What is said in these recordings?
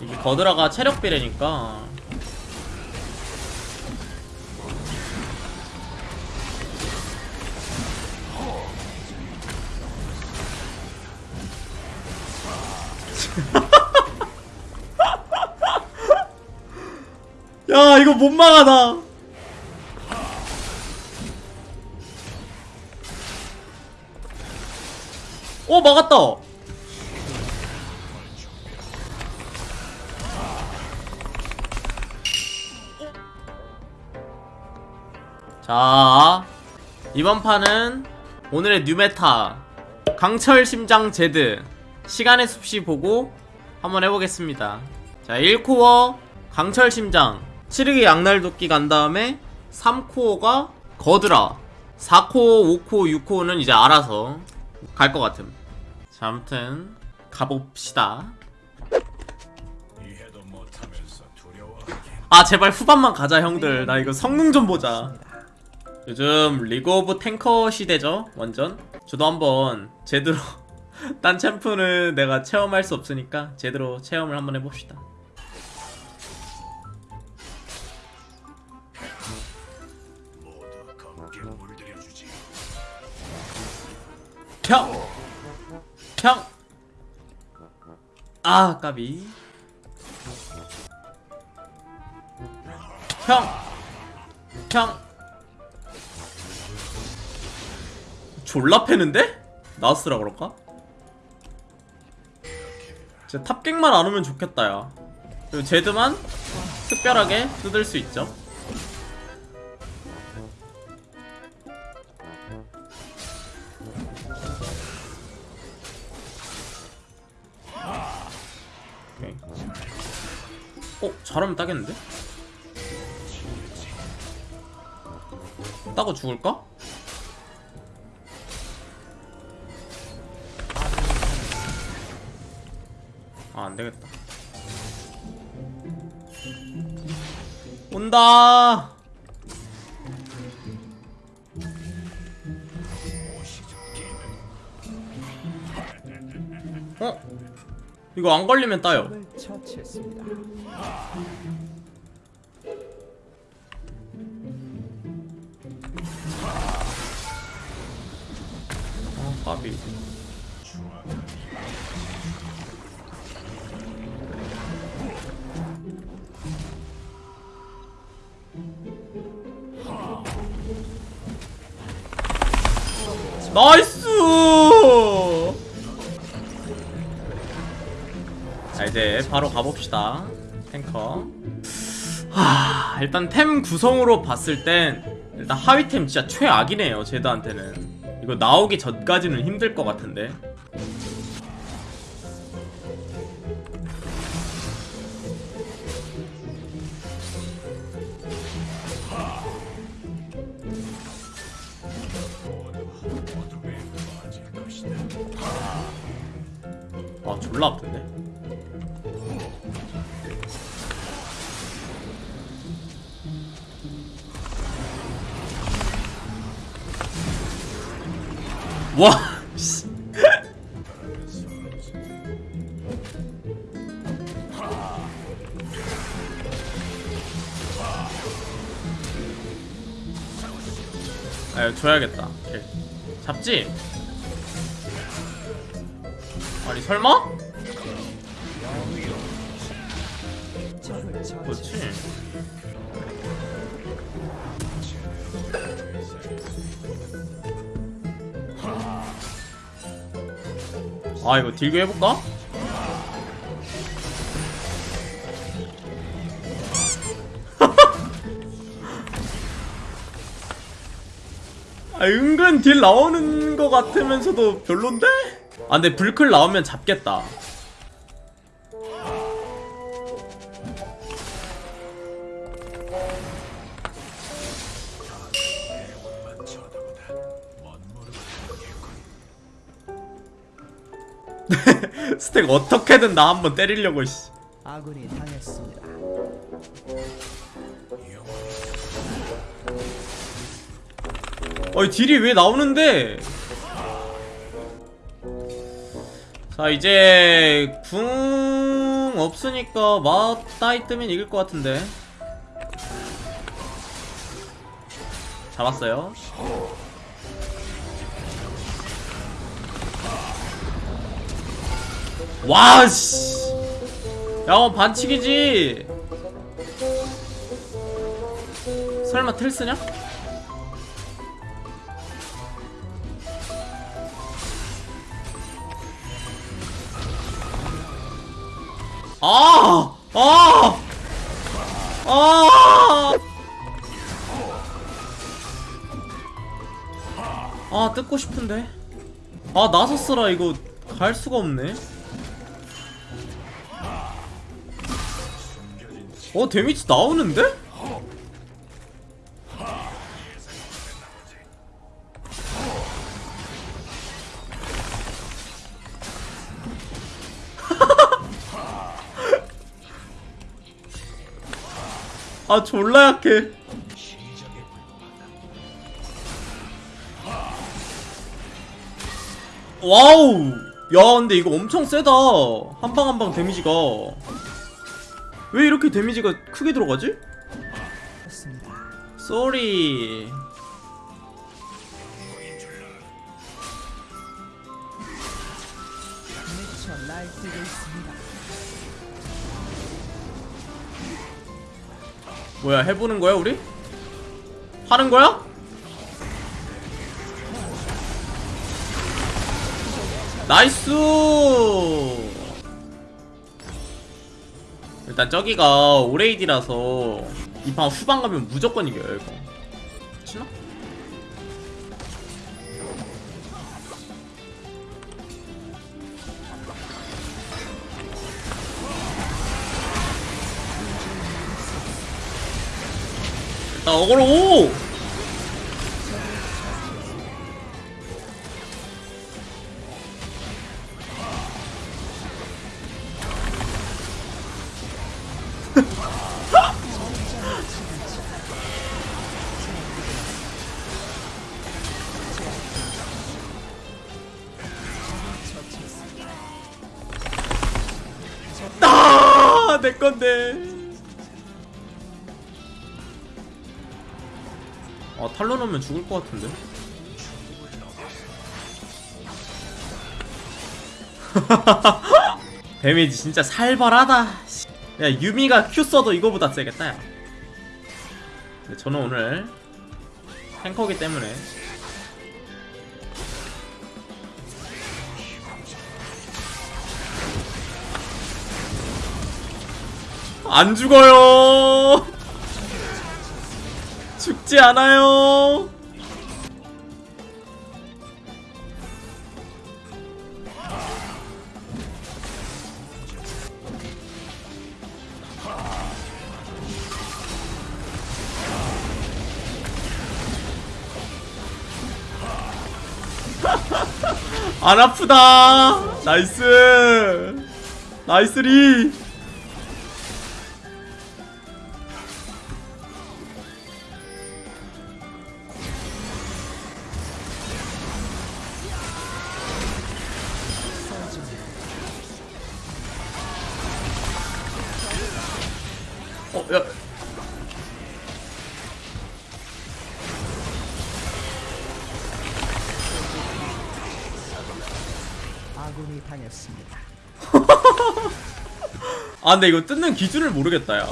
이게 거드라가 체력 비례니까. 야 이거 못 막아다 어 막았다 자 이번 판은 오늘의 뉴메타 강철 심장 제드 시간의 숲시 보고 한번 해보겠습니다. 자 1코어 강철 심장 치르기 양날 도끼 간 다음에 3코어가 거드라 4코어 5코어 6코어는 이제 알아서 갈 것 같음. 자 아무튼 가봅시다. 아 제발 후반만 가자 형들. 나 이거 성능 좀 보자 요즘 League of Tanker 시대죠 완전 저도 한번 제대로 딴 챔프는 내가 체험할 수 없으니까 제대로 체험을 한번 해봅시다 평! 평! 아 까비 평! 평! 졸라 패는데? 나스라 그럴까? 진짜 탑갱만 안 오면 좋겠다 야 그리고 제드만 특별하게 뜯을 수 있죠 오케이. 어? 잘하면 따겠는데? 따고 죽을까? 안되겠다 온다 어? 이거 안 걸리면 따요. 아 까비 Nice! 자 이제 바로 가봅시다. 탱커. 하 일단 템 구성으로 봤을 땐 일단 하위템 진짜 최악이네요 제드한테는. 이거 나오기 전까지는 힘들 것 같은데 졸라 아픈데 와 씨. 아 줘야겠다 오케이. 잡지? 아니 설마? 그렇지 아 이거 딜교 해볼까? 아 은근 딜 나오는 거 같으면서도 별론데? 아 근데 불클 나오면 잡겠다 스택 어떻게든 나 한번 때리려고 씨. 아군이 당했습니다. 어이 딜이 왜 나오는데 자 이제 궁궁 없으니까 맞다이 뜨면 이길 것 같은데 잡았어요 와씨 야 어, 반칙이지 설마 텔 쓰냐? 아! 아! 아! 아, 뜯고 싶은데. 아, 나섰어라 이거 갈 수가 없네. 어, 데미지 나오는데? 아, 졸라 약해. 와우! 야, 근데 이거 엄청 세다. 한 방 한 방 데미지가. 왜 이렇게 데미지가 크게 들어가지? 쏘리. 뭐야, 해보는 거야, 우리? 하는 거야? 나이스! 일단 저기가 오레이디라서 이 판 후반 가면 무조건 이겨요, 이거. 치나? 일단 어그로 오! 아, 내 건데. 아, 탈론 오면 죽을 것 같은데. 데미지 진짜 살벌하다. 씨. 야, 유미가 Q 써도 이거보다 세겠다, 야. 근데 저는 오늘 탱커기 때문에 안 죽어요. 죽지 않아요. 안 아프다. 나이스. 나이스 리. 어, 야. 아군이 당했습니다. 아, 근데 이거 뜯는 기준을 모르겠다, 야.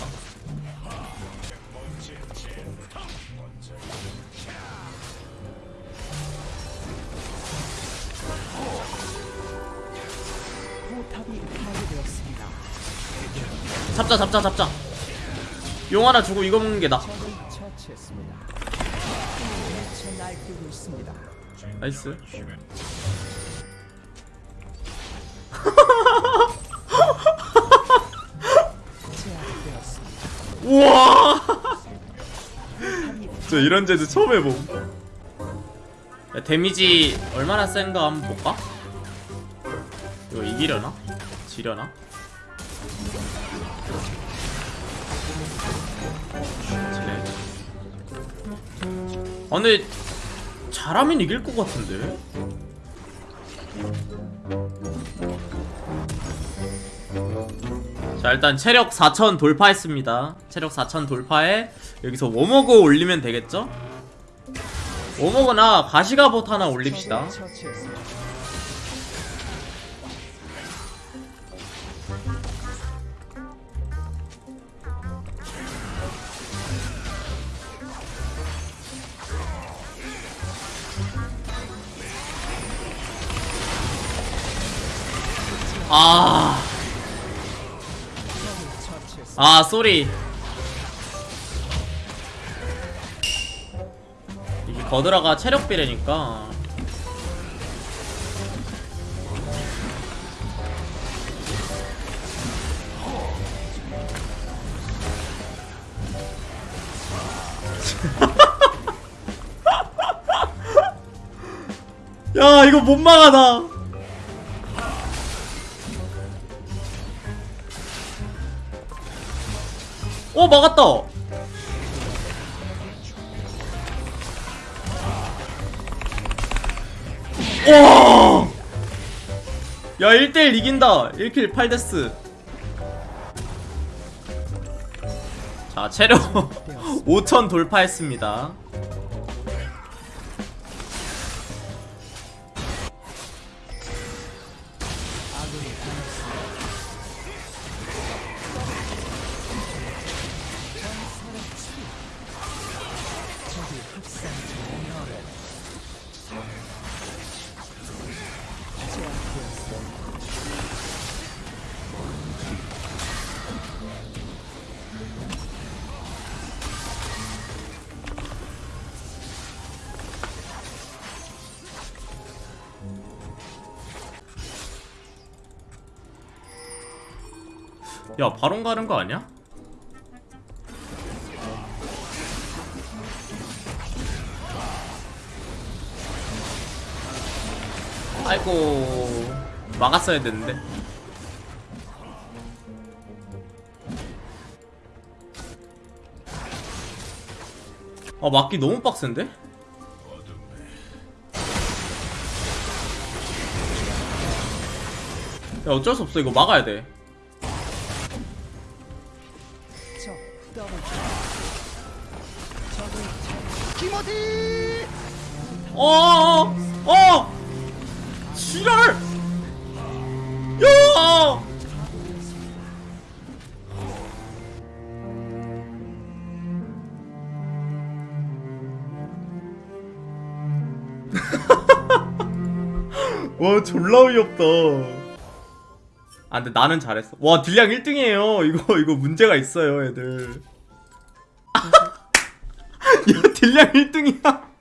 잡자, 잡자, 잡자. 용 하나 주고 이거 먹는 게 나. 나이스. 우와! 저 이런 제드 처음 해봄. 야, 데미지 얼마나 센가 한번 볼까? 이거 이기려나? 지려나? 아, 근데 잘하면 이길 것 같은데? 자 일단 체력 4000 돌파했습니다 체력 4000 돌파에 여기서 워머그 올리면 되겠죠? 워머그나 가시가봇 하나 올립시다 아... 아 쏘리. 이게 거드라가 체력 비례니까. 야 이거 못 막아 나 어 막았다. 와! 야 1대1 이긴다. 1킬 8데스. 자 체력 5000 돌파했습니다 야 바론 가는 거 아니야? 아이고 막았어야 됐는데 아 막기 너무 빡센데? 야 어쩔 수 없어 이거 막아야 돼 처치. 어, 어, 어, 지랄! 야! 와, 졸라 어이없다. 아, 근데 나는 잘했어. 와, 딜량 1등이에요. 이거, 이거 문제가 있어요, 애들. 야, 딜량 1등이야.